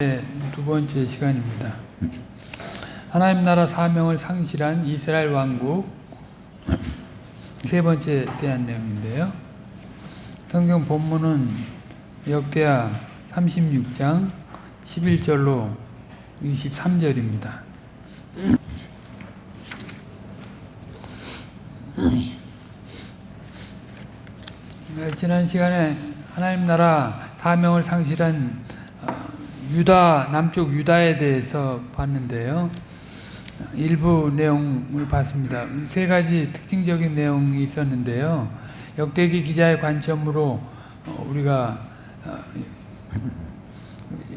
네, 두 번째 시간입니다. 하나님 나라 사명을 상실한 이스라엘 왕국 세 번째 대한 내용인데요. 성경 본문은 역대하 36장 11절로 23절입니다. 네, 지난 시간에 하나님 나라 사명을 상실한 유다 남쪽 유다에 대해서 봤는데요. 일부 내용을 봤습니다. 세 가지 특징적인 내용이 있었는데요. 역대기 기자의 관점으로 우리가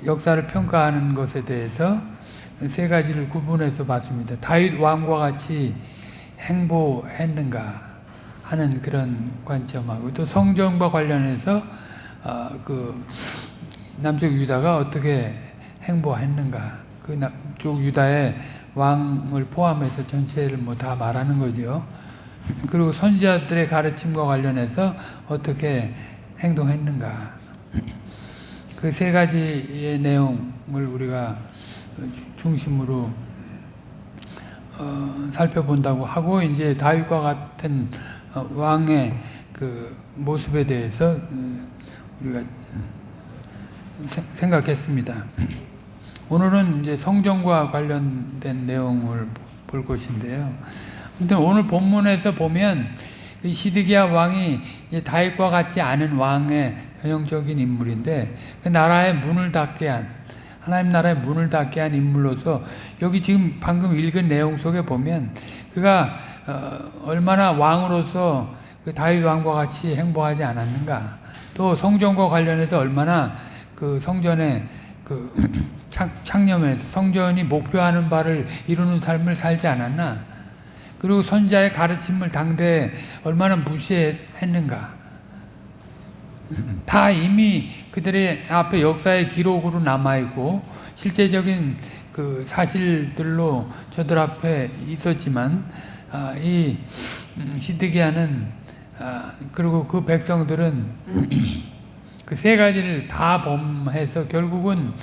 역사를 평가하는 것에 대해서 세 가지를 구분해서 봤습니다. 다윗 왕과 같이 행보했는가 하는 그런 관점하고 또 성전과 관련해서 그 남쪽 유다가 어떻게 행보했는가 그 남쪽 유다의 왕을 포함해서 전체를 뭐 다 말하는 거죠. 그리고 선지자들의 가르침과 관련해서 어떻게 행동했는가 그 세 가지의 내용을 우리가 중심으로 어, 살펴본다고 하고 이제 다윗과 같은 왕의 그 모습에 대해서 우리가 생각했습니다. 오늘은 이제 성전과 관련된 내용을 볼 것인데요. 아무튼 오늘 본문에서 보면 시드기야 왕이 다윗과 같지 않은 왕의 전형적인 인물인데 그 나라의 문을 닫게 한 하나님 나라의 문을 닫게 한 인물로서 여기 지금 방금 읽은 내용 속에 보면 그가 얼마나 왕으로서 그 다윗 왕과 같이 행보하지 않았는가 또 성전과 관련해서 얼마나 그 성전에 그 창념해서 성전이 목표하는 바를 이루는 삶을 살지 않았나? 그리고 선자의 가르침을 당대에 얼마나 무시했는가? 다 이미 그들의 앞에 역사의 기록으로 남아있고 실제적인 그 사실들로 저들 앞에 있었지만 아, 이 시드기야는 아, 그리고 그 백성들은 그 세 가지를 다 범해서 결국은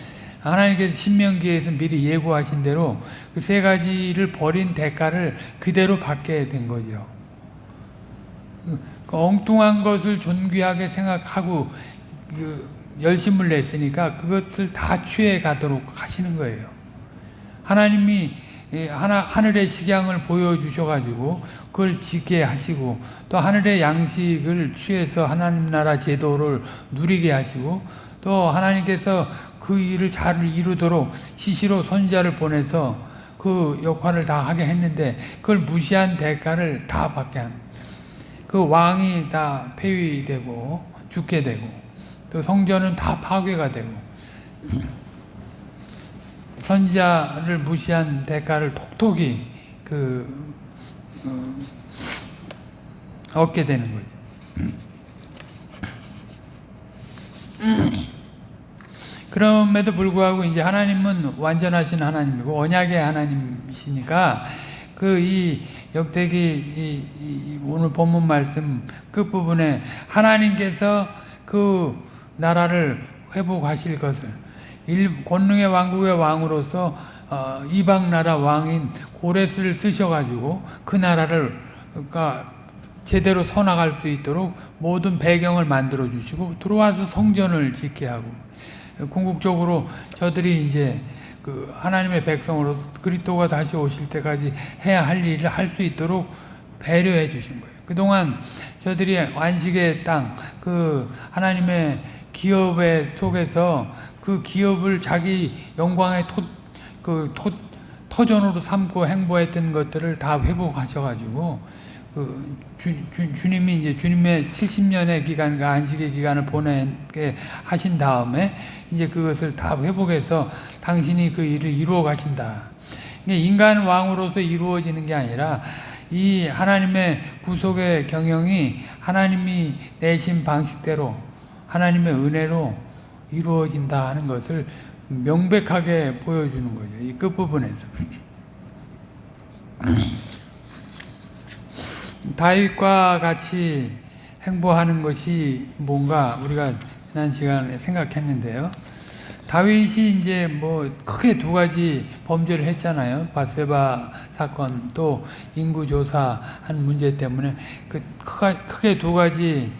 하나님께서 신명기에서 미리 예고하신 대로 그 세 가지를 버린 대가를 그대로 받게 된 거죠. 그 엉뚱한 것을 존귀하게 생각하고 그 열심을 냈으니까 그것을 다 취해 가도록 하시는 거예요. 하나님이 하나, 하늘의 식양을 보여주셔가지고 그걸 지게 하시고 또 하늘의 양식을 취해서 하나님 나라 제도를 누리게 하시고 또 하나님께서 그 일을 잘 이루도록 시시로 선자를 보내서 그 역할을 다 하게 했는데 그걸 무시한 대가를 다 받게 합니다. 그 왕이 다 폐위되고 죽게 되고 또 성전은 다 파괴가 되고 선지자를 무시한 대가를 톡톡히 그 어, 얻게 되는 거죠. 그럼에도 불구하고 이제 하나님은 완전하신 하나님이고 언약의 하나님이시니까 그 이 역대기 이, 이 오늘 본문 말씀 끝 부분에 하나님께서 그 나라를 회복하실 것을 일, 권능의 왕국의 왕으로서 어, 이방 나라 왕인 고레스를 쓰셔가지고 그 나라를 그러니까 제대로 서나갈 수 있도록 모든 배경을 만들어 주시고 들어와서 성전을 짓게 하고 궁극적으로 저들이 이제 그 하나님의 백성으로 그리스도가 다시 오실 때까지 해야 할 일을 할 수 있도록 배려해 주신 거예요. 그동안 저들이 안식의 땅, 그 하나님의 기업의 속에서 그 기업을 자기 영광의 토, 그 토, 터전으로 삼고 행보했던 것들을 다 회복하셔가지고 그 주, 주, 주님이 이제 주님의 70년의 기간과 안식의 기간을 보내게 하신 다음에 이제 그것을 다 회복해서 당신이 그 일을 이루어 가신다. 인간 왕으로서 이루어지는 게 아니라 이 하나님의 구속의 경영이 하나님이 내신 방식대로 하나님의 은혜로 이루어진다 하는 것을 명백하게 보여주는 거죠. 이 끝부분에서. 다윗과 같이 행보하는 것이 뭔가 우리가 지난 시간에 생각했는데요. 다윗이 이제 뭐 크게 두 가지 범죄를 했잖아요. 바세바 사건 또 인구 조사 한 문제 때문에 그 크게 두 가지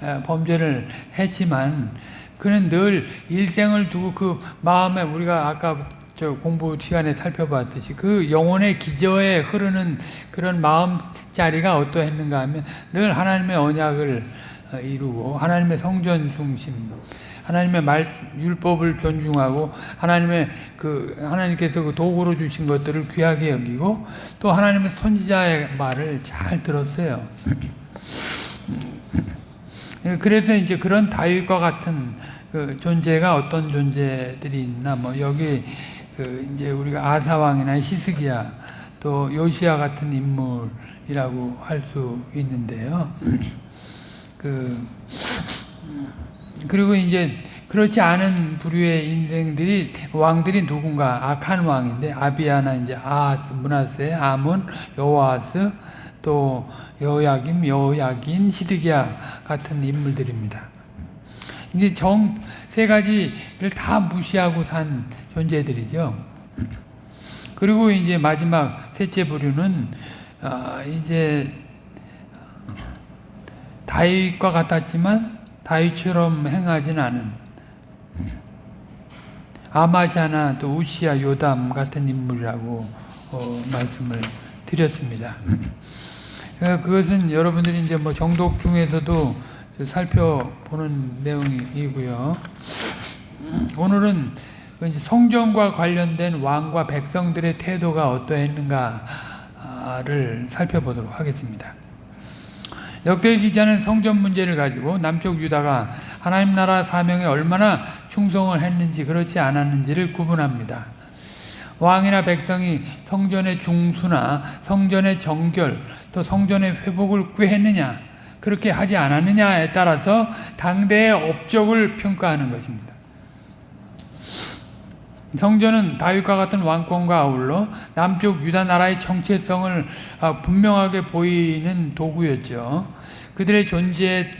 어, 범죄를 했지만 그는 늘 일생을 두고 그 마음에 우리가 아까 저 공부 시간에 살펴봤듯이 그 영혼의 기저에 흐르는 그런 마음자리가 어떠했는가 하면 늘 하나님의 언약을 어, 이루고 하나님의 성전 중심 하나님의 말 율법을 존중하고 하나님의 그 하나님께서 그 도구로 주신 것들을 귀하게 여기고 또 하나님의 선지자의 말을 잘 들었어요. 그래서 이제 그런 다윗과 같은 그 존재가 어떤 존재들이 있나 뭐 여기 그 이제 우리가 아사 왕이나 히스기야 또 요시야 같은 인물이라고 할 수 있는데요. 그 그리고 이제 그렇지 않은 부류의 인생들이 왕들이 누군가 악한 왕인데 아비아나 이제 아하스, 문하세, 아몬, 여호아스 또 여야김, 여야긴, 시드기야 같은 인물들입니다. 이제 정 세 가지를 다 무시하고 산 존재들이죠. 그리고 이제 마지막 셋째 부류는 아, 이제 다윗과 같았지만 다윗처럼 행하진 않은 아마샤나 또 우시야 요담 같은 인물이라고 어, 말씀을 드렸습니다. 어, 그것은 여러분들이 이제 뭐 정독 중에서도 살펴보는 내용이고요. 오늘은 그 성전과 관련된 왕과 백성들의 태도가 어떠했는가를 살펴보도록 하겠습니다. 역대 기자는 성전 문제를 가지고 남쪽 유다가 하나님 나라 사명에 얼마나 충성을 했는지 그렇지 않았는지를 구분합니다. 왕이나 백성이 성전의 중수나 성전의 정결 또 성전의 회복을 꾀했느냐 그렇게 하지 않았느냐에 따라서 당대의 업적을 평가하는 것입니다. 성전은 다윗과 같은 왕권과 아울러 남쪽 유다 나라의 정체성을 아, 분명하게 보이는 도구였죠. 그들의 존재의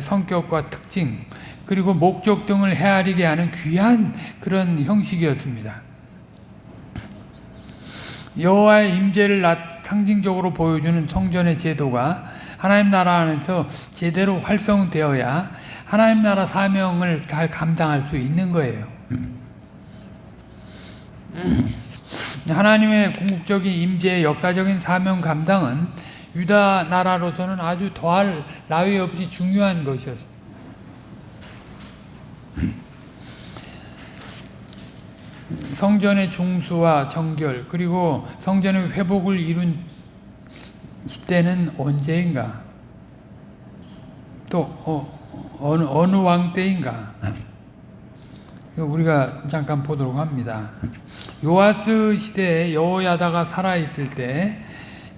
성격과 특징 그리고 목적 등을 헤아리게 하는 귀한 그런 형식이었습니다. 여호와의 임재를 상징적으로 보여주는 성전의 제도가 하나님 나라 안에서 제대로 활성되어야 하나님 나라 사명을 잘 감당할 수 있는 거예요. 하나님의 궁극적인 임재의 역사적인 사명 감당은 유다 나라로서는 아주 더할 나위 없이 중요한 것이었습니다. 성전의 중수와 정결 그리고 성전의 회복을 이룬 시대는 언제인가? 또 어, 어느, 어느 왕 때인가? 우리가 잠깐 보도록 합니다. 요아스 시대에 여호야다가 살아 있을 때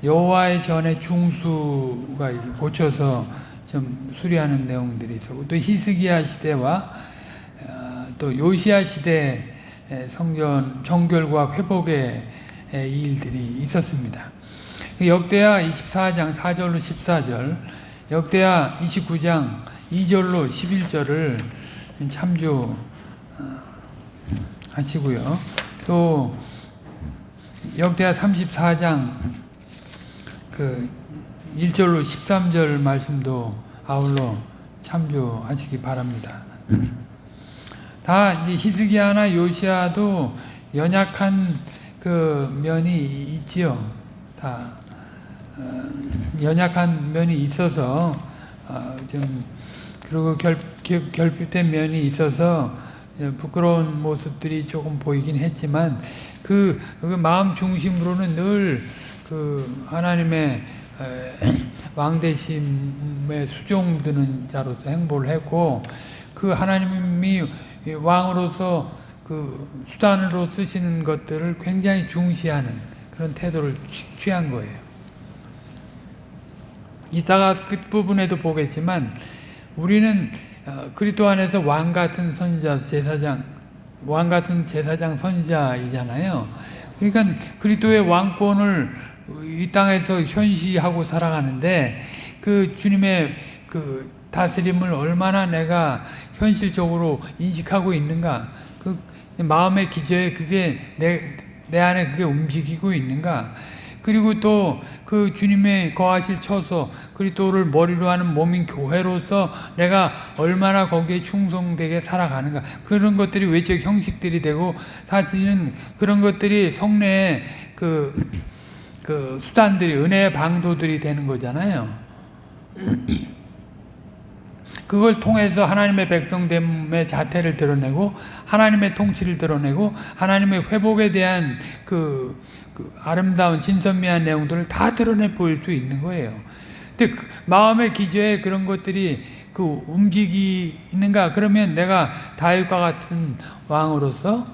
여호와의 전에 중수가 고쳐서 좀 수리하는 내용들이 있었고 또 히스기야 시대와 어, 또 요시야 시대 성전 정결과 회복의 일들이 있었습니다. 역대하 24장 4절로 14절, 역대하 29장 2절로 11절을 참조 하시고요. 또 역대하 34장 그 1절로 13절 말씀도 아울러 참조하시기 바랍니다. 다 히스기야나 요시아도 연약한 그 면이 있지요. 다 어, 연약한 면이 있어서 어, 좀 그리고 결, 결 핍된 면이 있어서 부끄러운 모습들이 조금 보이긴 했지만 그, 그 마음 중심으로는 늘 그 하나님의 왕대심에 수종드는 자로서 행보를 했고 그 하나님이 왕으로서 그 수단으로 쓰시는 것들을 굉장히 중시하는 그런 태도를 취한 거예요. 이따가 끝부분에도 보겠지만 우리는 어, 그리스도 안에서 왕 같은 선지자 제사장 왕 같은 제사장 선지자이잖아요. 그러니까 그리스도의 왕권을 이 땅에서 현시하고 살아가는데 그 주님의 그 다스림을 얼마나 내가 현실적으로 인식하고 있는가 그 마음의 기저에 그게 내, 내 안에 그게 움직이고 있는가? 그리고 또 그 주님의 거하실 처소 그리스도를 머리로 하는 몸인 교회로서 내가 얼마나 거기에 충성되게 살아가는가 그런 것들이 외적 형식들이 되고 사실은 그런 것들이 성례의 그, 그 수단들이 은혜의 방도들이 되는 거잖아요. 그걸 통해서 하나님의 백성됨의 자태를 드러내고 하나님의 통치를 드러내고 하나님의 회복에 대한 그, 그 아름다운 진선미한 내용들을 다 드러내 보일 수 있는 거예요. 근데 그 마음의 기저에 그런 것들이 그 움직이는가 그러면 내가 다윗과 같은 왕으로서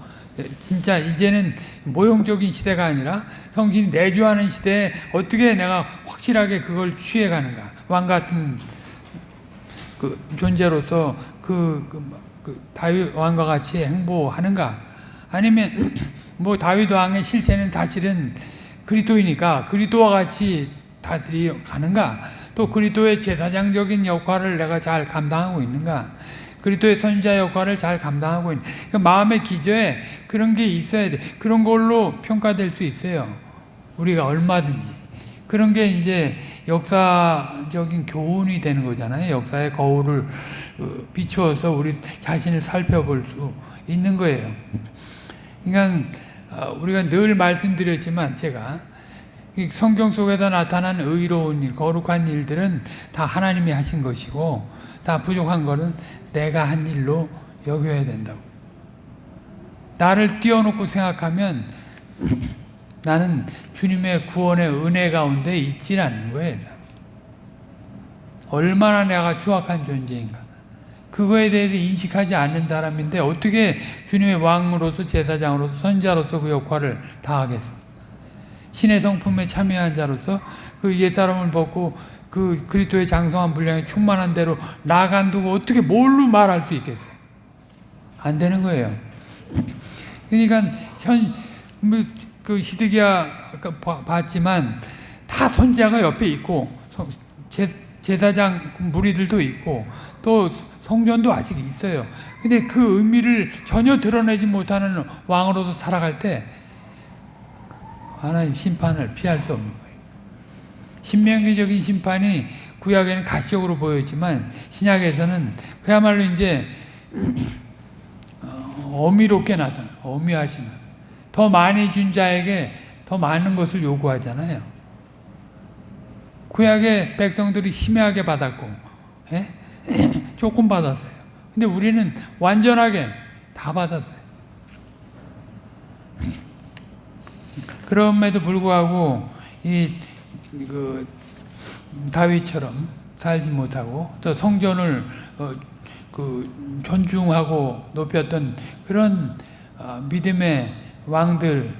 진짜 이제는 모형적인 시대가 아니라 성신이 내주하는 시대에 어떻게 내가 확실하게 그걸 취해가는가 왕 같은 그 존재로서 그, 그, 그 다윗 왕과 같이 행보하는가? 아니면 뭐 다윗 왕의 실체는 사실은 그리스도이니까 그리스도와 같이 다스리 가는가? 또 그리스도의 제사장적인 역할을 내가 잘 감당하고 있는가? 그리스도의 선지자 역할을 잘 감당하고 있는 그 마음의 기저에 그런 게 있어야 돼. 그런 걸로 평가될 수 있어요. 우리가 얼마든지. 그런 게 이제 역사적인 교훈이 되는 거잖아요. 역사의 거울을 어, 비추어서 우리 자신을 살펴볼 수 있는 거예요. 그러니까 어, 우리가 늘 말씀드렸지만 제가 성경 속에서 나타난 의로운 일, 거룩한 일들은 다 하나님이 하신 것이고 다 부족한 것은 내가 한 일로 여겨야 된다고. 나를 띄워놓고 생각하면 나는 주님의 구원의 은혜 가운데 있지 않는 거예요. 얼마나 내가 추악한 존재인가. 그거에 대해서 인식하지 않는 사람인데 어떻게 주님의 왕으로서 제사장으로서 선자로서 그 역할을 다하겠습니까? 신의 성품에 참여한 자로서 그 옛사람을 벗고 그 그리스도의 장성한 분량에 충만한 대로 나간 두고 어떻게 뭘로 말할 수 있겠어요? 안 되는 거예요. 그러니까 현, 뭐, 그 히드기야 봤지만 다 선지자가 옆에 있고 제, 사장 무리들도 있고 또 성전도 아직 있어요. 근데 그 의미를 전혀 드러내지 못하는 왕으로서 살아갈 때 하나님 심판을 피할 수 없는 거예요. 신명기적인 심판이 구약에는 가시적으로 보였지만 신약에서는 그야말로 이제 어, 어미롭게 나타나 어미하시는 더 많이 준 자에게 더 많은 것을 요구하잖아요. 구약의 백성들이 심하게 받았고 예? 조금 받았어요. 근데 우리는 완전하게 다 받았어요. 그럼에도 불구하고 이 그 다윗처럼 살지 못하고 또 성전을 어, 그 존중하고 높였던 그런 어, 믿음의 왕들을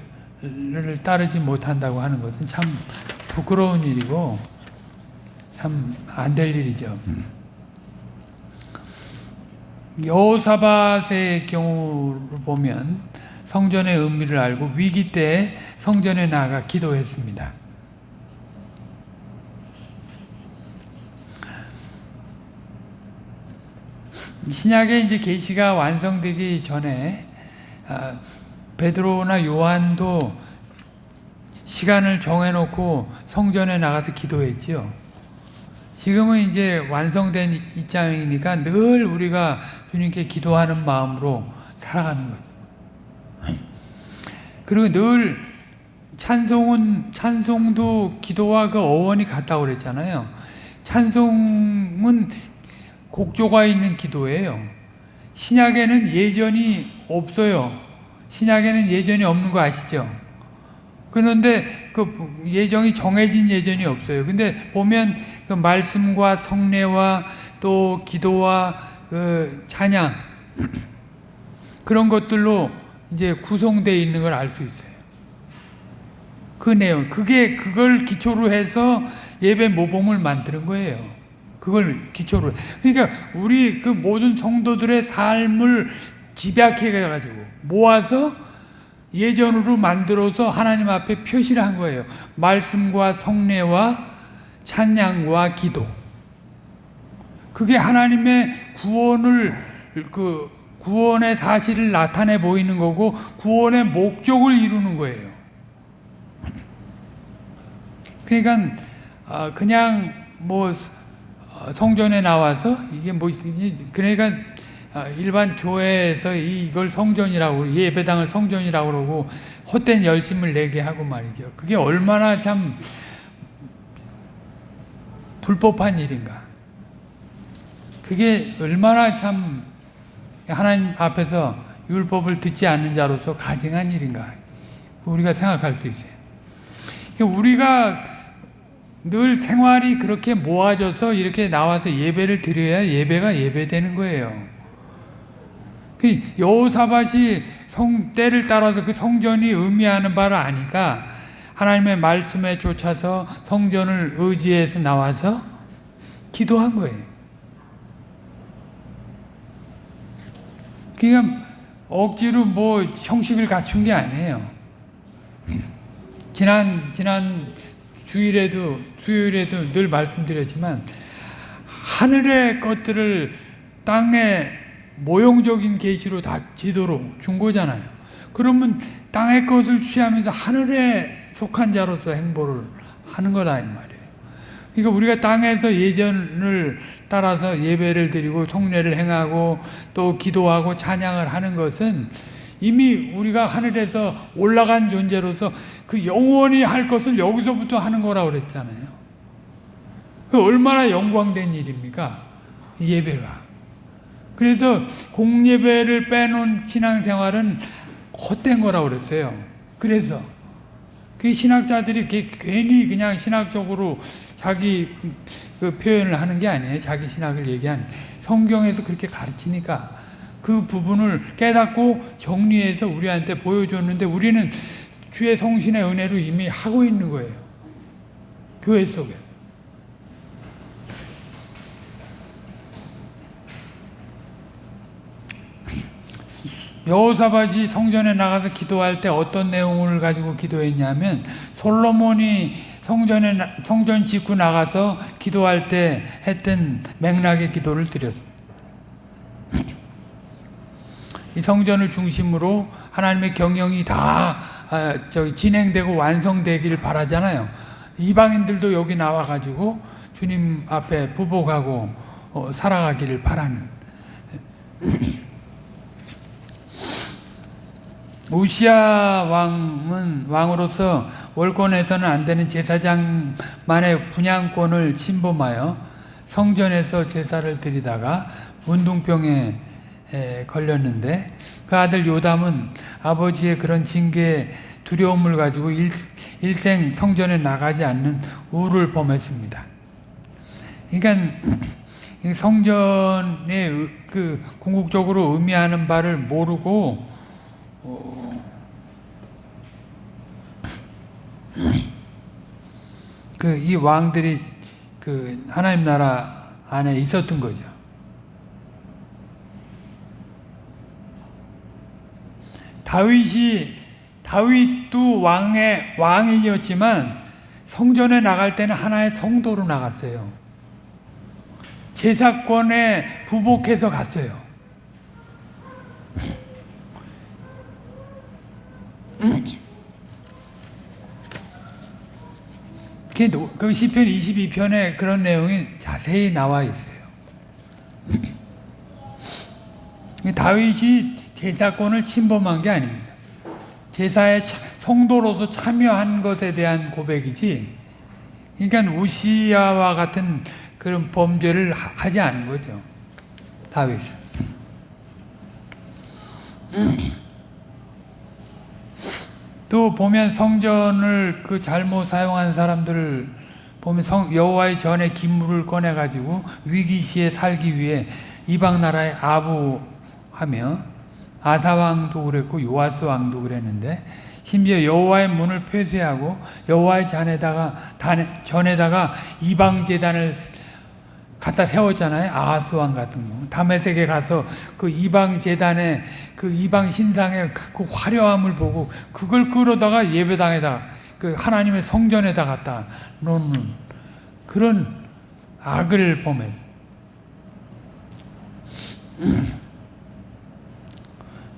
따르지 못한다고 하는 것은 참 부끄러운 일이고 참 안 될 일이죠. 여호사밧의 경우를 보면 성전의 의미를 알고 위기 때 성전에 나가 기도했습니다. 신약의 이제 계시가 완성되기 전에 아, 베드로나 요한도 시간을 정해놓고 성전에 나가서 기도했지요. 지금은 이제 완성된 입장이니까 늘 우리가 주님께 기도하는 마음으로 살아가는 거죠. 그리고 늘 찬송은 찬송도 기도와 그 어원이 같다고 그랬잖아요. 찬송은 곡조가 있는 기도예요. 신약에는 예전이 없어요. 신약에는 예전이 없는 거 아시죠? 그런데 그 예정이 정해진 예전이 없어요. 근데 보면 그 말씀과 성례와 또 기도와 그 찬양 그런 것들로 이제 구성되어 있는 걸 알 수 있어요. 그 내용, 그게 그걸 기초로 해서 예배 모범을 만드는 거예요. 그걸 기초로. 그러니까 우리 그 모든 성도들의 삶을 집약해 가지고 모아서 예전으로 만들어서 하나님 앞에 표시를 한 거예요. 말씀과 성례와 찬양과 기도. 그게 하나님의 구원을 그 구원의 사실을 나타내 보이는 거고 구원의 목적을 이루는 거예요. 그러니까 어, 그냥 뭐 어, 성전에 나와서 이게 뭐 그러니까 어, 일반 교회에서 이걸 성전이라고 예배당을 성전이라고 그러고 헛된 열심을 내게 하고 말이죠. 그게 얼마나 참 불법한 일인가. 그게 얼마나 참 하나님 앞에서 율법을 듣지 않는 자로서 가증한 일인가. 우리가 생각할 수 있어요. 우리가 늘 생활이 그렇게 모아져서 이렇게 나와서 예배를 드려야 예배가 예배되는 거예요. 그 여호사밭이 성 때를 따라서 그 성전이 의미하는 바를 아니까 하나님의 말씀에 쫓아서 성전을 의지해서 나와서 기도한 거예요. 그냥 억지로 뭐 형식을 갖춘 게 아니에요. 지난 지난 주일에도 수요일에도 늘 말씀드렸지만 하늘의 것들을 땅에 모형적인 계시로 다 지도로 준 거잖아요. 그러면 땅의 것을 취하면서 하늘에 속한 자로서 행보를 하는 거다 이 말이에요. 그러니까 우리가 땅에서 예전을 따라서 예배를 드리고 성례를 행하고 또 기도하고 찬양을 하는 것은 이미 우리가 하늘에서 올라간 존재로서 그 영원히 할 것을 여기서부터 하는 거라고 그랬잖아요. 그 얼마나 영광된 일입니까? 예배가. 그래서 공예배를 빼놓은 신앙생활은 헛된 거라고 그랬어요. 그래서 그 신학자들이 괜히 그냥 신학적으로 자기 그 표현을 하는 게 아니에요. 자기 신학을 얘기한 성경에서 그렇게 가르치니까 그 부분을 깨닫고 정리해서 우리한테 보여줬는데 우리는 주의 성신의 은혜로 이미 하고 있는 거예요. 교회 속에. 여호사밧이 성전에 나가서 기도할 때 어떤 내용을 가지고 기도했냐면 솔로몬이 성전에 성전 짓고 나가서 기도할 때 했던 맥락의 기도를 드렸습니다. 이 성전을 중심으로 하나님의 경영이 다 아, 진행되고 완성되기를 바라잖아요. 이방인들도 여기 나와가지고 주님 앞에 부복하고 어, 살아가기를 바라는. 우시아 왕은 왕으로서 월권에서는 안 되는 제사장만의 분양권을 침범하여 성전에서 제사를 드리다가 문둥병에 걸렸는데 그 아들 요담은 아버지의 그런 징계 두려움을 가지고 일, 일생 성전에 나가지 않는 우를 범했습니다. 그러니까 성전의 그 궁극적으로 의미하는 바를 모르고 그 이 왕들이 그 하나님 나라 안에 있었던 거죠. 다윗이 다윗도 왕의 왕이었지만 성전에 나갈 때는 하나의 성도로 나갔어요. 제사권에 부복해서 갔어요. 그 시편 22편에 그런 내용이 자세히 나와 있어요. 다윗이 제사권을 침범한 게 아닙니다. 제사에 성도로서 참여한 것에 대한 고백이지 그러니까 우시야와 같은 그런 범죄를 하 지 않은 거죠. 다윗은. 또 보면 성전을 그 잘못 사용한 사람들을 보면 성, 여호와의 전에 기물을 꺼내 가지고 위기 시에 살기 위해 이방 나라에 아부하며 아사 왕도 그랬고 요아스 왕도 그랬는데 심지어 여호와의 문을 폐쇄하고 여호와의 잔에다가 전에다가 이방 제단을 갖다 세웠잖아요. 아하스 왕 같은 거. 다메섹에 가서 그 이방 재단에 그 이방 신상의 그 화려함을 보고 그걸 끌어다가 예배당에다 그 하나님의 성전에다 갖다 놓는 그런 악을 범했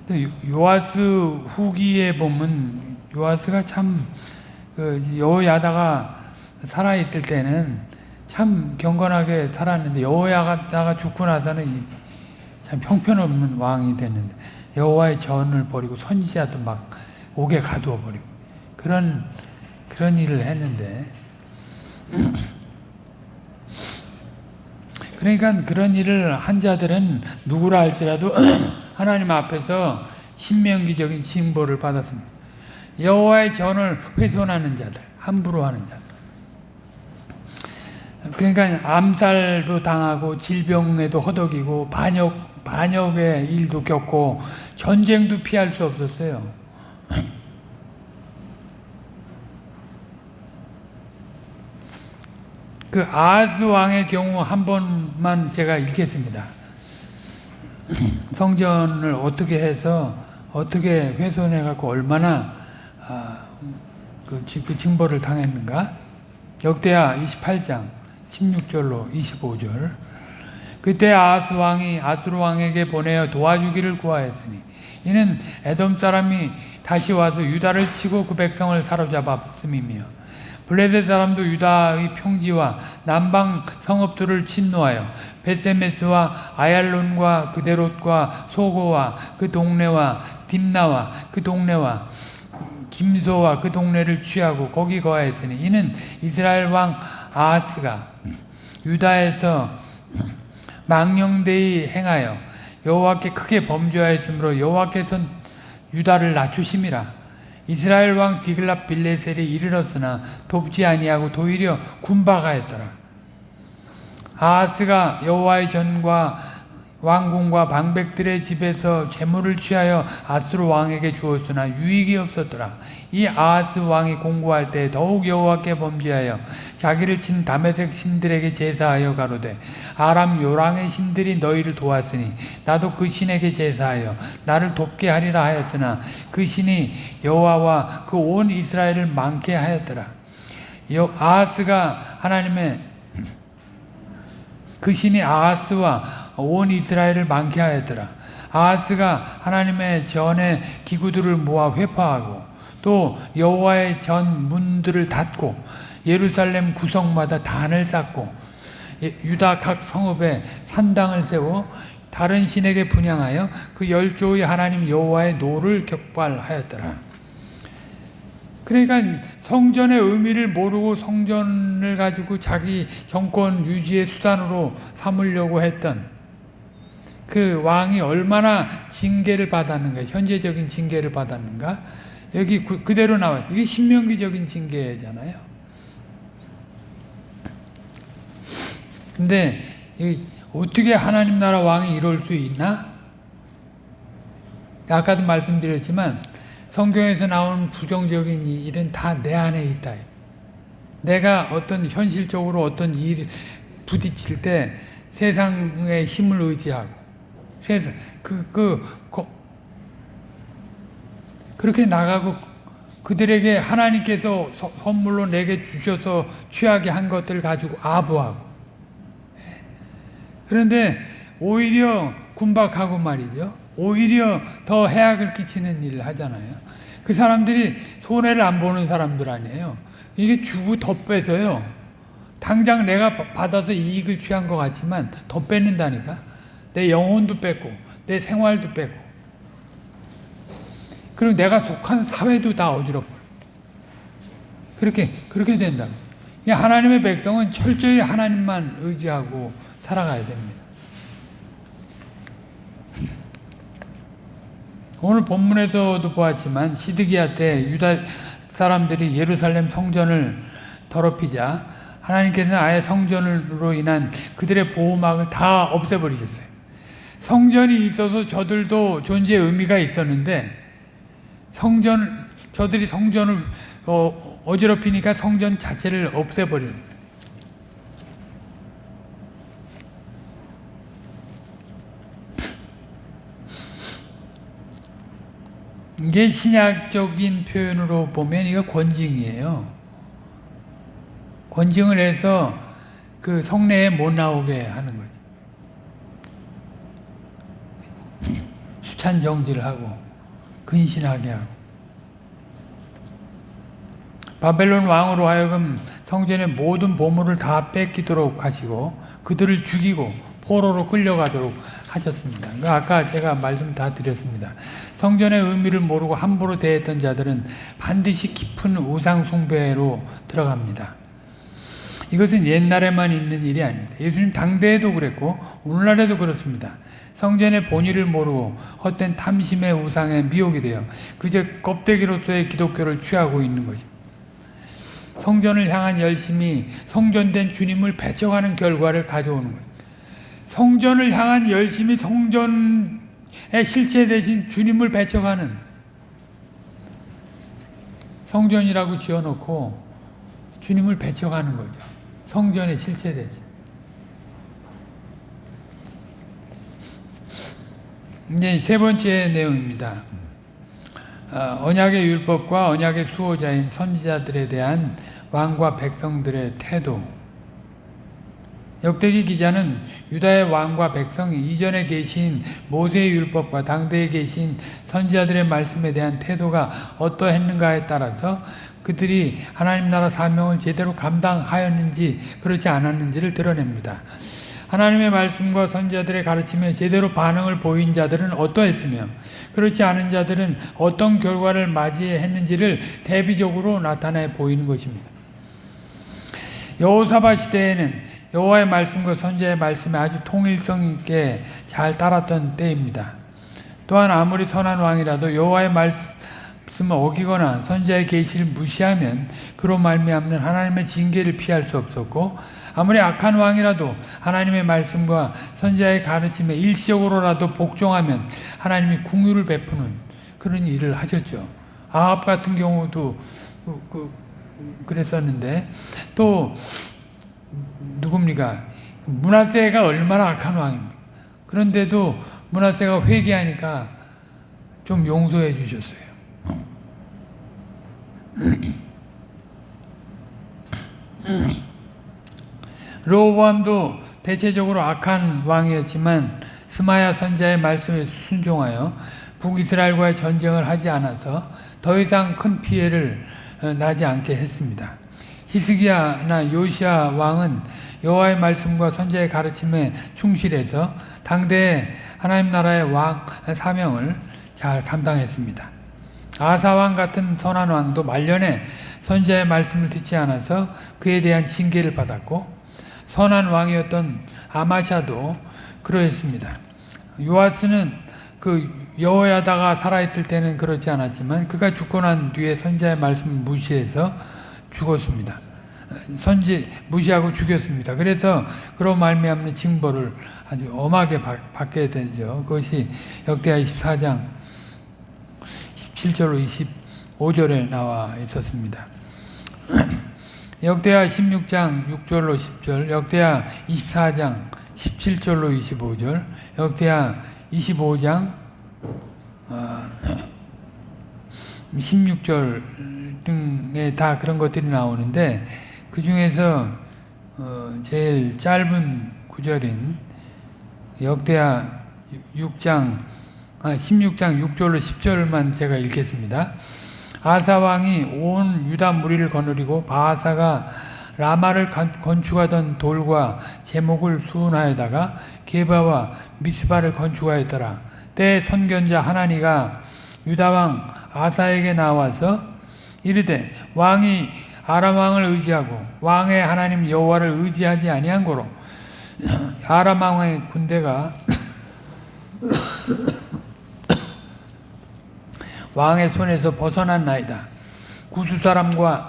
또 요- 요아스 후기에 보면 요아스가 참 그 여호야다가 살아 있을 때는 참 경건하게 살았는데 여호야다가 죽고 나서는 이- 참 형편없는 왕이 됐는데 여호와의 전을 버리고 선지자도 막 옥에 가두어 버리고 그런 그런 일을 했는데 그러니까 그런 일을 한 자들은 누구라 할지라도 하나님 앞에서 신명기적인 징벌을 받았습니다. 여호와의 전을 훼손하는 자들, 함부로 하는 자들. 그러니까 암살도 당하고 질병에도 허덕이고 반역 반역의 일도 겪고 전쟁도 피할 수 없었어요. 그 아하스 왕의 경우 한 번만 제가 읽겠습니다. 성전을 어떻게 해서 어떻게 훼손해 갖고 얼마나 아, 그, 지- 그 징벌을 당했는가? 역대하 28장 16절로 25절. 그때 아하스 왕이 아수르 왕에게 보내어 도와주기를 구하였으니 이는 에돔 사람이 다시 와서 유다를 치고 그 백성을 사로잡았음이며 블레셋 사람도 유다의 평지와 남방 성읍들을 침노하여 베세메스와 아얄론과 그데롯과 소고와 그 동네와 딥나와 그 동네와 김소와 그 동네를 취하고 거기 거하였으니 이는 이스라엘 왕 아하스가 유다에서 망령되이 행하여 여호와께 크게 범죄하였으므로 여호와께서 유다를 낮추심이라. 이스라엘 왕 디글랍 빌레셀이 이르렀으나 돕지 아니하고 도리어 군박하였더라. 아하스가 여호와의 전과 왕궁과 방백들의 집에서 재물을 취하여 아스르 왕에게 주었으나 유익이 없었더라. 이 아하스 왕이 공고할 때 더욱 여호와께 범죄하여 자기를 친 다메섹 신들에게 제사하여 가로되 아람 요랑의 신들이 너희를 도왔으니 나도 그 신에게 제사하여 나를 돕게 하리라 하였으나 그 신이 여호와와 그 온 이스라엘을 망케 하였더라. 여- 아하스가 하나님의 그 신이 아하스와 온 이스라엘을 망하게 하였더라. 아하스가 하나님의 전의 기구들을 모아 훼파하고 또 여호와의 전 문들을 닫고 예루살렘 구석마다 단을 쌓고 예, 유다 각 성읍에 산당을 세워 다른 신에게 분향하여 그 열조의 하나님 여호와의 노를 격발하였더라. 그러니까 성전의 의미를 모르고 성전을 가지고 자기 정권 유지의 수단으로 삼으려고 했던 그 왕이 얼마나 징계를 받았는가, 현재적인 징계를 받았는가, 여기 그, 그대로 나와요. 이게 신명기적인 징계잖아요. 근데 이 어떻게 하나님 나라 왕이 이럴 수 있나? 아까도 말씀드렸지만 성경에서 나오는 부정적인 이 일은 다 내 안에 있다. 내가 어떤 현실적으로 어떤 일 부딪힐 때 세상의 힘을 의지하고 세상 그그 그렇게 나가고 그들에게 하나님께서 서- 선물로 내게 주셔서 취하게 한 것들을 가지고 아부하고 예. 그런데 오히려 군박하고 말이죠. 오히려 더 해악을 끼치는 일을 하잖아요. 그 사람들이 손해를 안 보는 사람들 아니에요. 이게 주고 더 빼서요. 당장 내가 바- 받아서 이익을 취한 것 같지만 더 뺏는다니까. 내 영혼도 뺏고 내 생활도 뺏고 그리고 내가 속한 사회도 다 어지럽고 그렇게 그렇게 된다. 이 하나님의 백성은 철저히 하나님만 의지하고 살아가야 됩니다. 오늘 본문에서도 보았지만 시드기야 때 유다 사람들이 예루살렘 성전을 더럽히자 하나님께서는 아예 성전으로 인한 그들의 보호막을 다 없애버리셨어요. 성전이 있어서 저들도 존재의 의미가 있었는데 성전 저들이 성전을 어, 어지럽히니까 성전 자체를 없애버리는 거예요. 이게 신약적인 표현으로 보면 이거 권징이에요. 권징을 해서 그 성내에 못 나오게 하는 거죠. 협찬 정지를 하고 근신하게 하고 바벨론 왕으로 하여금 성전의 모든 보물을 다 뺏기도록 하시고 그들을 죽이고 포로로 끌려가도록 하셨습니다. 그 아까 제가 말씀 다 드렸습니다. 성전의 의미를 모르고 함부로 대했던 자들은 반드시 깊은 우상 숭배로 들어갑니다. 이것은 옛날에만 있는 일이 아닙니다. 예수님 당대에도 그랬고 오늘날에도 그렇습니다. 성전의 본의를 모르고 헛된 탐심의 우상에 미혹이 되어 그저 껍데기로서의 기독교를 취하고 있는 것입니다. 성전을 향한 열심이 성전된 주님을 배척하는 결과를 가져오는 거예요. 성전을 향한 열심이 성전의 실체 대신 주님을 배척하는 성전이라고 지어놓고 주님을 배척하는 거죠. 성전의 실체 대신. 이제 세 번째 내용입니다. 어, 언약의 율법과 언약의 수호자인 선지자들에 대한 왕과 백성들의 태도. 역대기 기자는 유다의 왕과 백성이 이전에 계신 모세의 율법과 당대에 계신 선지자들의 말씀에 대한 태도가 어떠했는가에 따라서 그들이 하나님 나라 사명을 제대로 감당하였는지 그렇지 않았는지를 드러냅니다. 하나님의 말씀과 선지자들의 가르침에 제대로 반응을 보인 자들은 어떠했으며 그렇지 않은 자들은 어떤 결과를 맞이했는지를 대비적으로 나타내 보이는 것입니다. 여호사바 시대에는 여호와의 말씀과 선지자의 말씀에 아주 통일성 있게 잘 따랐던 때입니다. 또한 아무리 선한 왕이라도 여호와의 말씀을 어기거나 선지자의 계시를 무시하면 그로 말미암는 하나님의 징계를 피할 수 없었고 아무리 악한 왕이라도 하나님의 말씀과 선지자의 가르침에 일시적으로라도 복종하면 하나님이 궁유를 베푸는 그런 일을 하셨죠. 아합 같은 경우도 그, 그, 그랬었는데 또 누굽니까? 문하세가 얼마나 악한 왕입니까? 그런데도 문하세가 회개하니까 좀 용서해 주셨어요. 로보암도 대체적으로 악한 왕이었지만 스마야 선자의 말씀에 순종하여 북이스라엘과의 전쟁을 하지 않아서 더 이상 큰 피해를 나지 않게 했습니다. 히스기야나 요시아 왕은 여호와의 말씀과 선지의 가르침에 충실해서 당대 하나님 나라의 왕 사명을 잘 감당했습니다. 아사 왕 같은 선한 왕도 말년에 선지의 말씀을 듣지 않아서 그에 대한 징계를 받았고 선한 왕이었던 아마샤도 그러했습니다. 요아스는 그 여호야다가 살아있을 때는 그렇지 않았지만 그가 죽고 난 뒤에 선지자의 말씀을 무시해서 죽었습니다. 선지 무시하고 죽였습니다. 그래서 그런 말미암는 징벌을 아주 엄하게 받 게 되죠. 그것이 역대하 24장 17절로 25절에 나와 있었습니다. 역대하 16장 6절로 10절, 역대하 24장 17절로 25절, 역대하 25장 16절 등에 다 그런 것들이 나오는데 그 중에서 어 제일 짧은 구절인 역대하 6장 아 16장 6절로 10절만 제가 읽겠습니다. 아사 왕이 온 유다 무리를 거느리고 바하사가 라마를 건축하던 돌과 제목을 수운하여다가 게바와 미스바를 건축하였더라. 때 선견자 하나니가 유다 왕 아사에게 나와서 이르되 왕이 아람 왕을 의지하고 왕의 하나님 여호와를 의지하지 아니한 거로 아람 왕의 군대가 왕의 손에서 벗어난 나이다. 구수 사람과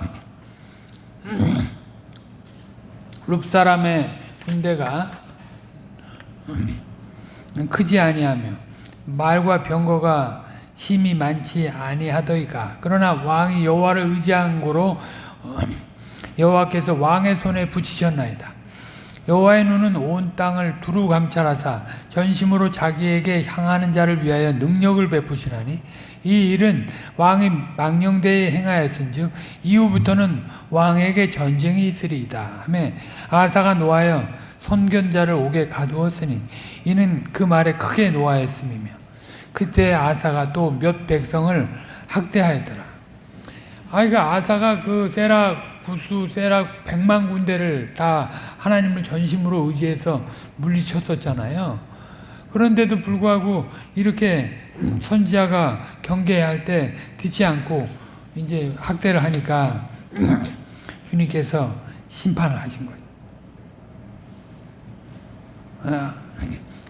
룹 사람의 군대가 크지 아니하며 말과 병거가 힘이 많지 아니하더이까 그러나 왕이 여호와를 의지한 고로 여호와께서 왕의 손에 붙이셨나이다 여호와의 눈은 온 땅을 두루 감찰하사 전심으로 자기에게 향하는 자를 위하여 능력을 베푸시나니 이 일은 왕이 망령되이 행하였은즉 이후부터는 왕에게 전쟁이 있으리이다 하며 아사가 노하여 선견자를 옥에 가두었으니 이는 그 말에 크게 노하였음이며 그때 아사가 또 몇 백성을 학대하였더라. 아, 그러니까 아사가 그 세락 부수 세락 백만 군대를 다 하나님을 전심으로 의지해서 물리쳤었잖아요. 그런데도 불구하고 이렇게 선지자가 경계할 때 듣지 않고 이제 학대를 하니까 주님께서 심판을 하신 거예요. 아,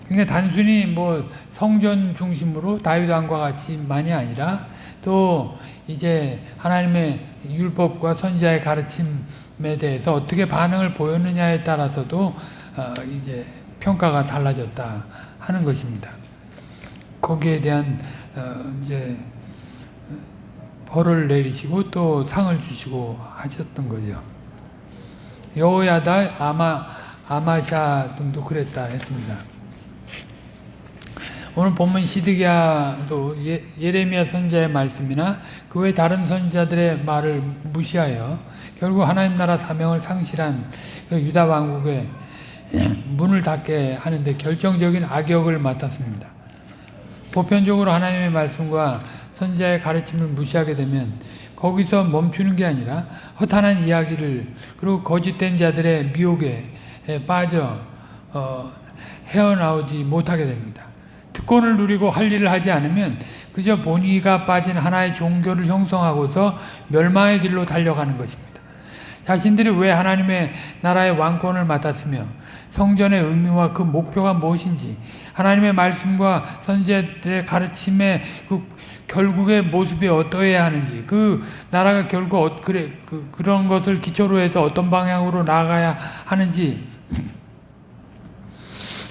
그러니까 단순히 뭐 성전 중심으로 다윗 왕과 같이만이 아니라 또 이제 하나님의 율법과 선지자의 가르침에 대해서 어떻게 반응을 보였느냐에 따라서도 어, 이제 평가가 달라졌다 하는 것입니다. 거기에 대한 어, 이제 벌을 내리시고 또 상을 주시고 하셨던 거죠. 여호야다 아마 아마샤 등도 그랬다 했습니다. 오늘 본문 시드기야도 예, 예레미야 선자의 말씀이나 그 외 다른 선지자들의 말을 무시하여 결국 하나님 나라 사명을 상실한 그 유다 왕국의 문을 닫게 하는데 결정적인 악역을 맡았습니다. 보편적으로 하나님의 말씀과 선지자의 가르침을 무시하게 되면 거기서 멈추는 게 아니라 허탄한 이야기를 그리고 거짓된 자들의 미혹에 빠져 어, 헤어나오지 못하게 됩니다. 특권을 누리고 할 일을 하지 않으면 그저 본의가 빠진 하나의 종교를 형성하고서 멸망의 길로 달려가는 것입니다. 자신들이 왜 하나님의 나라의 왕권을 맡았으며 성전의 의미와 그 목표가 무엇인지 하나님의 말씀과 선지자들의 가르침의 그 결국의 모습이 어떠해야 하는지 그 나라가 결국 어, 그래 그, 그런 것을 기초로 해서 어떤 방향으로 나가야 하는지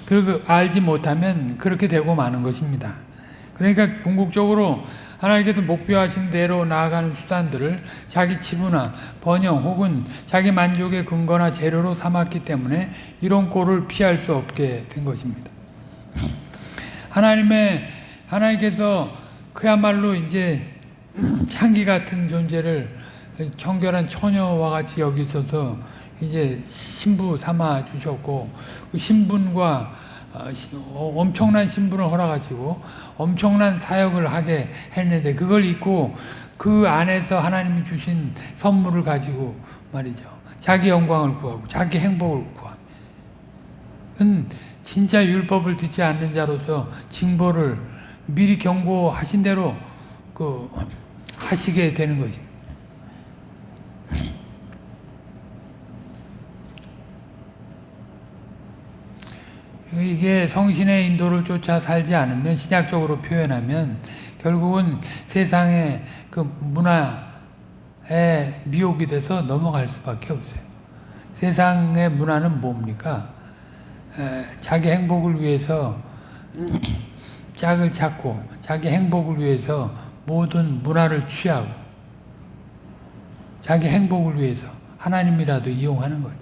그 알지 못하면 그렇게 되고 마는 것입니다. 그러니까 궁극적으로 하나님께서 목표하신 대로 나아가는 수단들을 자기 치부나 번영 혹은 자기 만족의 근거나 재료로 삼았기 때문에 이런 꼴을 피할 수 없게 된 것입니다. 하나님의 하나님께서 그야말로 이제 향기 같은 존재를 청결한 처녀와 같이 여기셔서 이제 신부 삼아 주셨고 그 신분과 어, 엄청난 신분을 허락하시고 엄청난 사역을 하게 했는데 그걸 잊고 그 안에서 하나님이 주신 선물을 가지고 말이죠. 자기 영광을 구하고 자기 행복을 구하고 진짜 율법을 듣지 않는 자로서 징벌을 미리 경고하신 대로 그 하시게 되는 것입니다. 이게 성신의 인도를 쫓아 살지 않으면 신약적으로 표현하면 결국은 세상의 그 문화에 미혹이 돼서 넘어갈 수밖에 없어요. 세상의 문화는 뭡니까? 에, 자기 행복을 위해서 짝을 찾고 자기 행복을 위해서 모든 문화를 취하고 자기 행복을 위해서 하나님이라도 이용하는 거죠.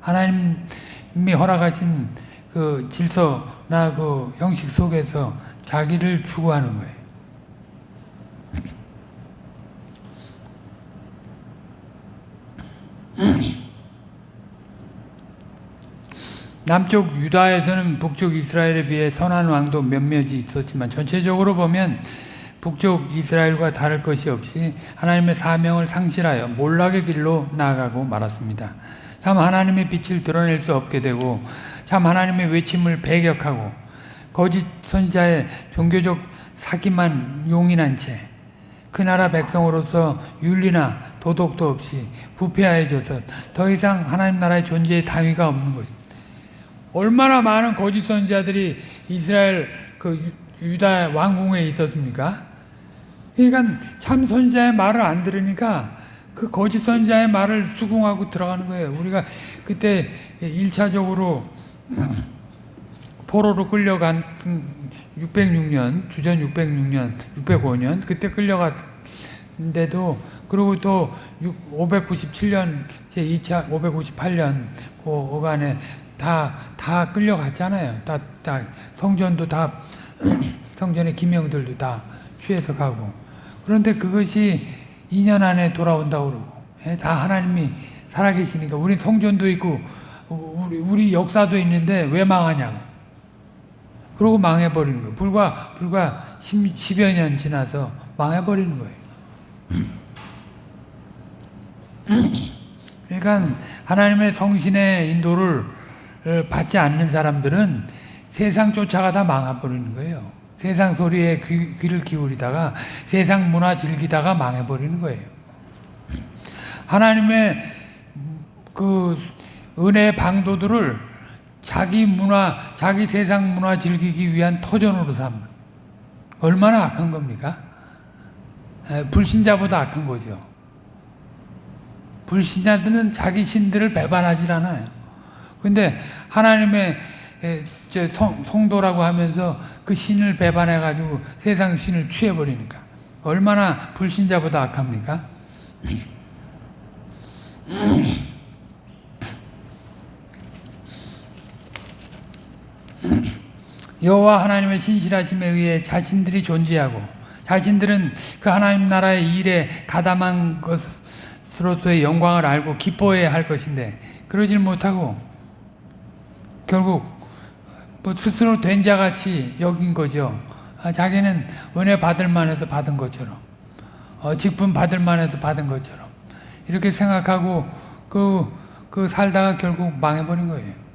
하나님이 허락하신 그 질서나 그 형식 속에서 자기를 추구하는 거예요. 남쪽 유다에서는 북쪽 이스라엘에 비해 선한 왕도 몇몇이 있었지만 전체적으로 보면 북쪽 이스라엘과 다를 것이 없이 하나님의 사명을 상실하여 몰락의 길로 나아가고 말았습니다. 참 하나님의 빛을 드러낼 수 없게 되고 참 하나님의 외침을 배격하고 거짓 선지자의 종교적 사기만 용인한 채 그 나라 백성으로서 윤리나 도덕도 없이 부패하여져서 더 이상 하나님 나라의 존재의 당위가 없는 것입니다. 얼마나 많은 거짓 선지자들이 이스라엘 그 유다 왕궁에 있었습니까? 그러니까 참 선지자의 말을 안 들으니까 그 거짓 선지자의 말을 수긍하고 들어가는 거예요. 우리가 그때 1차적으로 포로로 끌려간 606년, 주전 606년, 605년 그때 끌려갔는데도 그리고 또 597년 제 2차 558년 그 어간에 다 다 끌려갔잖아요. 다, 다 성전도 다 성전의 기명들도 다 취해서 가고 그런데 그것이 2년 안에 돌아온다고 그러고 예, 다 하나님이 살아계시니까 우리 성전도 있고 우리, 우리 역사도 있는데 왜 망하냐고. 그러고 망해버리는 거예요. 불과, 불과 10, 10 여 년 지나서 망해버리는 거예요. 그러니까 하나님의 성신의 인도를 어, 받지 않는 사람들은 세상 쫓아가다 망해버리는 거예요. 세상 소리에 귀, 귀를 기울이다가 세상 문화 즐기다가 망해버리는 거예요. 하나님의 그 은혜 방도들을 자기 문화, 자기 세상 문화 즐기기 위한 터전으로 삼. 얼마나 악한 겁니까? 에, 불신자보다 악한 거죠. 불신자들은 자기 신들을 배반하지 않아요. 근데 하나님의 성도라고 하면서 그 신을 배반해가지고 세상 신을 취해버리니까 얼마나 불신자보다 악합니까? 여호와 하나님의 신실하심에 의해 자신들이 존재하고 자신들은 그 하나님 나라의 일에 가담한 것으로서의 영광을 알고 기뻐해야 할 것인데 그러질 못하고 결국 뭐 스스로 된 자같이 여긴 거죠. 아, 자기는 은혜 받을 만해서 받은 것처럼 어, 직분 받을 만해서 받은 것처럼 이렇게 생각하고 그, 그 살다가 결국 망해버린 거예요.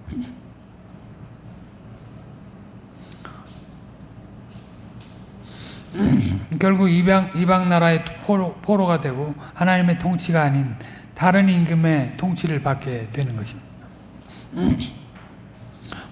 결국 이방, 이방 나라의 포로, 포로가 되고 하나님의 통치가 아닌 다른 임금의 통치를 받게 되는 것입니다.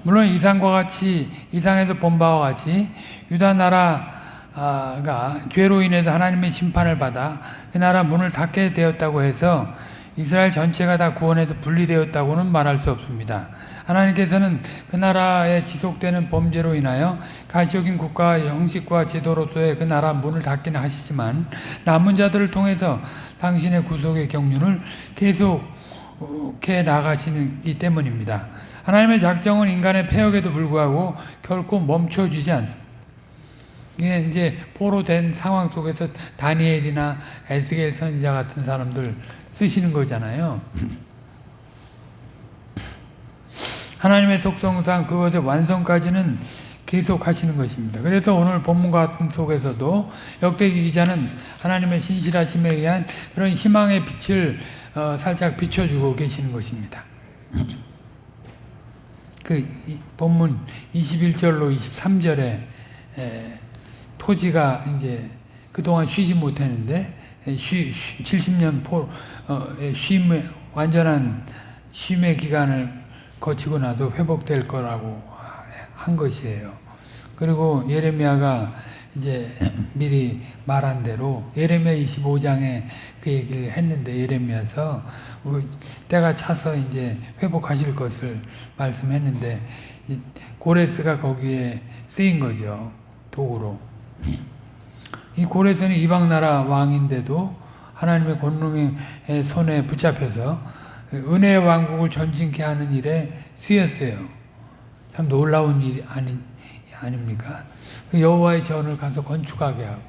물론 이상과 같이 이상에서 본 바와 같이 유다 나라가 죄로 인해서 하나님의 심판을 받아 그 나라 문을 닫게 되었다고 해서 이스라엘 전체가 다 구원에서 분리되었다고는 말할 수 없습니다. 하나님께서는 그 나라에 지속되는 범죄로 인하여 가시적인 국가 형식과 제도로서의 그 나라 문을 닫기는 하시지만 남은 자들을 통해서 당신의 구속의 경륜을 계속해 나가시기 때문입니다. 하나님의 작정은 인간의 폐역에도 불구하고 결코 멈춰주지 않습니다. 이게 이제 포로된 상황 속에서 다니엘이나 에스겔 선지자 같은 사람들 쓰시는 거잖아요. 하나님의 속성상 그것의 완성까지는 계속 하시는 것입니다. 그래서 오늘 본문 같은 속에서도 역대기 기자는 하나님의 신실하심에 의한 그런 희망의 빛을 어, 살짝 비춰주고 계시는 것입니다. 그 본문 21절로 23절에 에, 토지가 이제 그동안 쉬지 못했는데 쉬, 쉬, 70년 포, 어, 쉼, 완전한 쉼의 기간을 거치고 나서 회복될 거라고 한 것이에요. 그리고 예레미야가 이제 미리 말한 대로 예레미야 25장에 그 얘기를 했는데 예레미야서 때가 차서 이제 회복하실 것을 말씀했는데 고레스가 거기에 쓰인 거죠. 도구로. 이 고레스는 이방 나라 왕인데도 하나님의 권능의 손에 붙잡혀서 은혜의 왕국을 전진케 하는 일에 쓰였어요. 참 놀라운 일이 아니, 아닙니까? 그 여호와의 전을 가서 건축하게 하고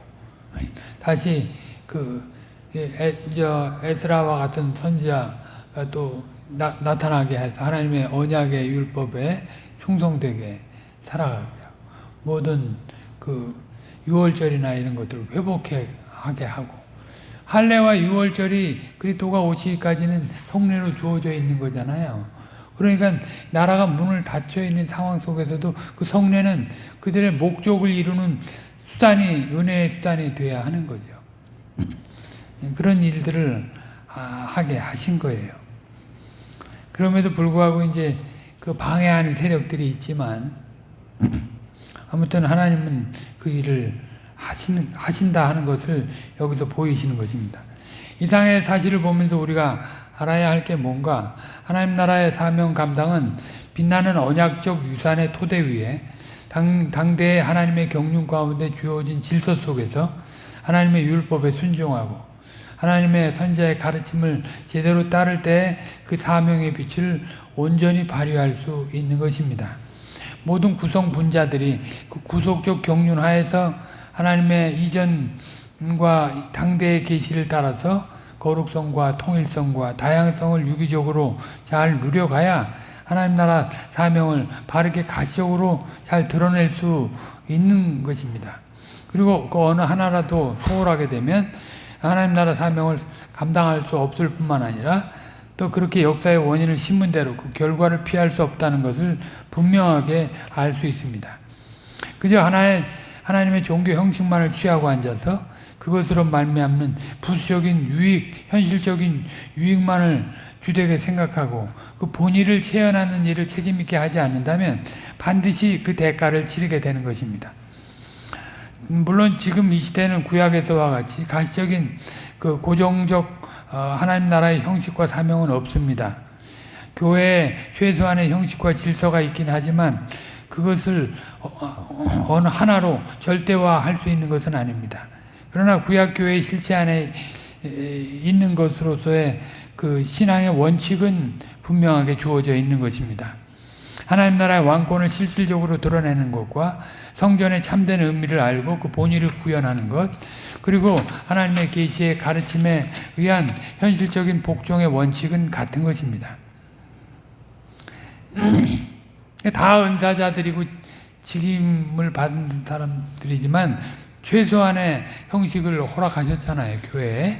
다시 그 에, 저 에스라와 같은 선지자가 또 나, 나타나게 해서 하나님의 언약의 율법에 충성되게 살아가게 하고 모든 그 유월절이나 이런 것들을 회복하게 하고 할례와 유월절이 그리스도가 오시기까지는 성례로 주어져 있는 거잖아요. 그러니까 나라가 문을 닫혀 있는 상황 속에서도 그 성례는 그들의 목적을 이루는 수단이 은혜의 수단이 돼야 하는 거죠. 그런 일들을 하게 하신 거예요. 그럼에도 불구하고 이제 그 방해하는 세력들이 있지만 아무튼 하나님은 그 일을 하시는, 하신다 하는 것을 여기서 보이시는 것입니다. 이상의 사실을 보면서 우리가 알아야 할 게 뭔가 하나님 나라의 사명 감당은 빛나는 언약적 유산의 토대 위에 당, 당대의 하나님의 경륜 가운데 주어진 질서 속에서 하나님의 율법에 순종하고 하나님의 선자의 가르침을 제대로 따를 때 그 사명의 빛을 온전히 발휘할 수 있는 것입니다. 모든 구성 분자들이 그 구속적 경륜 하에서 하나님의 이전과 당대의 계시를 따라서 거룩성과 통일성과 다양성을 유기적으로 잘 누려가야 하나님 나라 사명을 바르게 가시적으로 잘 드러낼 수 있는 것입니다. 그리고 그 어느 하나라도 소홀하게 되면 하나님 나라 사명을 감당할 수 없을 뿐만 아니라 또 그렇게 역사의 원인을 심은 대로 그 결과를 피할 수 없다는 것을 분명하게 알 수 있습니다. 그저 하나의 하나님의 종교 형식만을 취하고 앉아서 그것으로 말미암는 부수적인 유익, 현실적인 유익만을 주되게 생각하고 그 본의를 체현하는 일을 책임있게 하지 않는다면 반드시 그 대가를 치르게 되는 것입니다. 물론 지금 이 시대는 구약에서와 같이 가시적인 그 고정적 어, 하나님 나라의 형식과 사명은 없습니다. 교회에 최소한의 형식과 질서가 있긴 하지만 그것을 어, 어느 하나로 절대화할 수 있는 것은 아닙니다. 그러나 구약교회 실체 안에 있는 것으로서의 그 신앙의 원칙은 분명하게 주어져 있는 것입니다. 하나님 나라의 왕권을 실질적으로 드러내는 것과 성전의 참된 의미를 알고 그 본의를 구현하는 것 그리고 하나님의 계시의 가르침에 의한 현실적인 복종의 원칙은 같은 것입니다. 다 은사자들이고 직임을 받은 사람들이지만 최소한의 형식을 허락하셨잖아요. 교회에.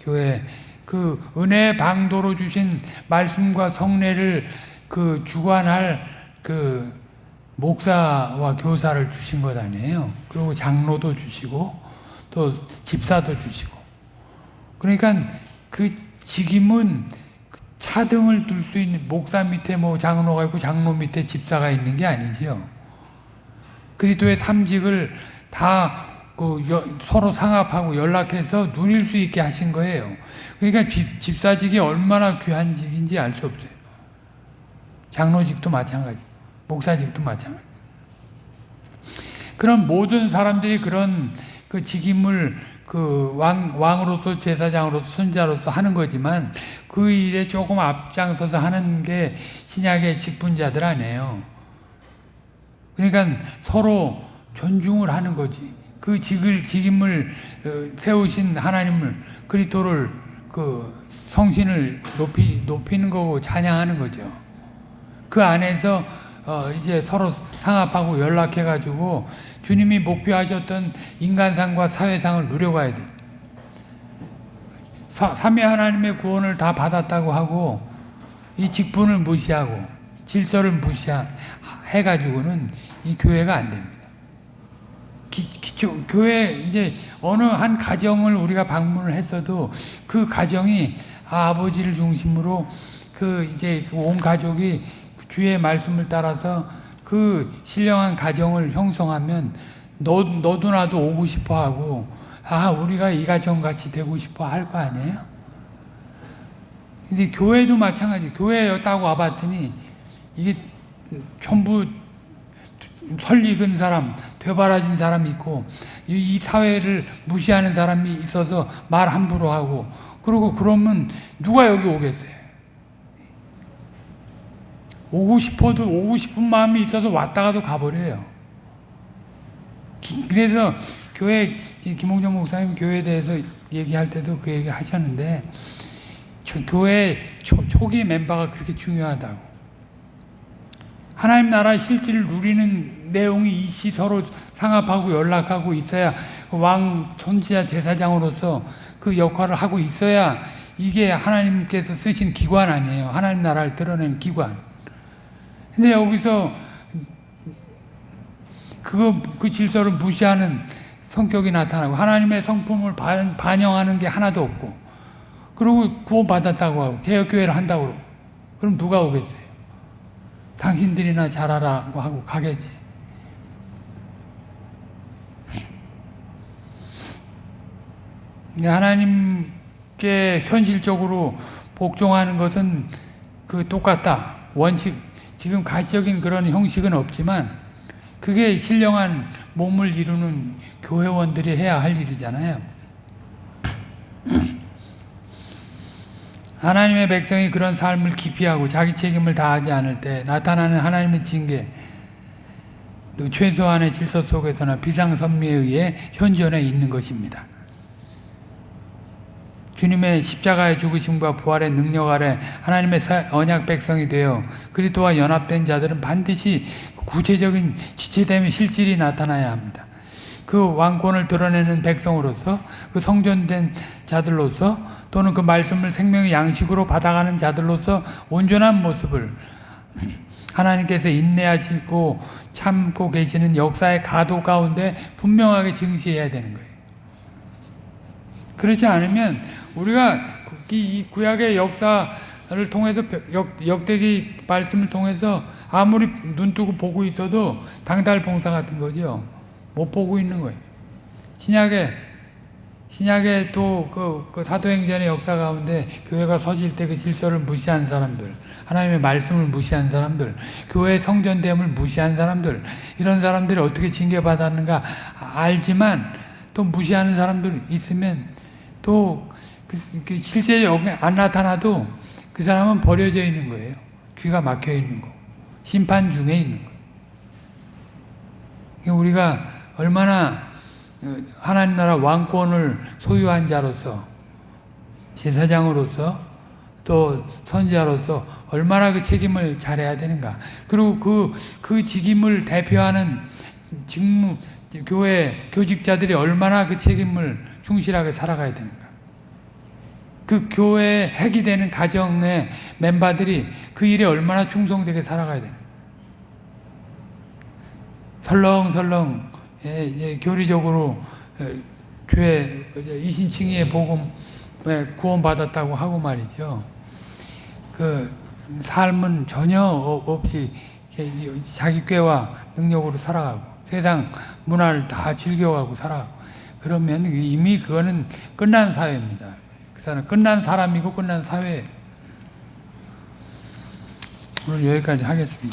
교회 그 은혜 방도로 주신 말씀과 성례를 그 주관할 그 목사와 교사를 주신 것 아니에요. 그리고 장로도 주시고 또 집사도 주시고. 그러니까 그 직임은 차등을 둘 수 있는 목사 밑에 뭐 장로가 있고 장로 밑에 집사가 있는 게 아니지요. 그리스도의 삼직을 다 그 서로 상합하고 연락해서 누릴 수 있게 하신 거예요. 그러니까 집, 집사직이 얼마나 귀한 직인지 알 수 없어요. 장로직도 마찬가지, 목사직도 마찬가지. 그런 모든 사람들이 그런 그 직임을 그 왕, 왕으로서 제사장으로서 선자로서 하는 거지만 그 일에 조금 앞장서서 하는 게 신약의 직분자들 아니에요. 그러니까 서로 존중을 하는 거지. 그 직을, 직임을 어, 세우신 하나님을, 그리스도를 그 성신을 높이, 높이는 거고 찬양하는 거죠. 그 안에서 어 이제 서로 상합하고 연락해가지고 주님이 목표하셨던 인간상과 사회상을 누려가야 돼. 삼위 하나님의 구원을 다 받았다고 하고 이 직분을 무시하고 질서를 무시해가지고는 이 교회가 안 됩니다. 기, 기초, 교회 이제 어느 한 가정을 우리가 방문을 했어도 그 가정이 아 버지를 중심으로 그 이제 온 가족이 주의 말씀을 따라서 그 신령한 가정을 형성하면 너, 너도 나도 오고 싶어 하고 아 우리가 이 가정 같이 되고 싶어 할 거 아니에요? 근데 교회도 마찬가지 교회에 딱 와봤더니 이게 전부 설익은 사람, 되바라진 사람이 있고 이 사회를 무시하는 사람이 있어서 말 함부로 하고 그리고 그러면 누가 여기 오겠어요? 오고 싶어도 오고 싶은 마음이 있어서 왔다가도 가버려요. 그래서 교회 김홍정 목사님 교회에 대해서 얘기할 때도 그 얘기 하셨는데 교회 초, 초기 멤버가 그렇게 중요하다고. 하나님 나라의 실질을 누리는 내용이 이시 서로 상합하고 연락하고 있어야 왕 선지자 제사장으로서 그 역할을 하고 있어야 이게 하나님께서 쓰신 기관 아니에요. 하나님 나라를 드러내는 기관. 근데 여기서 그거 그 질서를 무시하는 성격이 나타나고 하나님의 성품을 반영하는 게 하나도 없고 그리고 구원받았다고 하고 개혁교회를 한다고 그러고 그럼 누가 오겠어요? 당신들이나 잘하라고 하고 가겠지. 하나님께 현실적으로 복종하는 것은 그 똑같다. 원칙 지금 가시적인 그런 형식은 없지만 그게 신령한 몸을 이루는 교회원들이 해야 할 일이잖아요. 하나님의 백성이 그런 삶을 기피하고 자기 책임을 다하지 않을 때 나타나는 하나님의 징계 최소한의 질서 속에서나 비상선미에 의해 현존해 있는 것입니다. 주님의 십자가의 죽으심과 부활의 능력 아래 하나님의 사- 언약 백성이 되어 그리스도와 연합된 자들은 반드시 구체적인 지체됨의 실질이 나타나야 합니다. 그 왕권을 드러내는 백성으로서 그 성전된 자들로서 또는 그 말씀을 생명의 양식으로 받아가는 자들로서 온전한 모습을 하나님께서 인내하시고 참고 계시는 역사의 가도 가운데 분명하게 증시해야 되는 거예요. 그렇지 않으면 우리가 이- 이 구약의 역사를 통해서 역, 역대기 말씀을 통해서 아무리 눈 뜨고 보고 있어도 당달 봉사 같은 거죠. 못 보고 있는 거예요. 신약에 신약에 또그 그 사도행전의 역사 가운데 교회가 서질 때 그 질서를 무시한 사람들, 하나님의 말씀을 무시한 사람들, 교회 성전됨을 무시한 사람들, 이런 사람들이 어떻게 징계받았는가 알지만 또 무시하는 사람들 있으면 또 그, 그 실제로 안 나타나도 그 사람은 버려져 있는 거예요. 귀가 막혀 있는 거. 심판 중에 있는 거. 그러니까 우리가 얼마나 어, 하나님 나라 왕권을 소유한 자로서 제사장으로서 또 선지자로서 얼마나 그 책임을 잘해야 되는가. 그리고 그, 그 직임을 대표하는 직무, 교회 교직자들이 얼마나 그 책임을 충실하게 살아가야 되는가. 그 교회의 핵이 되는 가정의 멤버들이 그 일에 얼마나 충성되게 살아가야 되는가. 설렁설렁 예, 예, 교리적으로 예, 죄 이신칭의의 복음에 구원받았다고 하고 말이죠. 그 삶은 전혀 어- 없이 자기 꾀와 능력으로 살아가고 세상 문화를 다 즐겨가고 살아가고 그러면 이미 그거는 끝난 사회입니다. 그 사람 끝난 사람이고 끝난 사회. 오늘 여기까지 하겠습니다.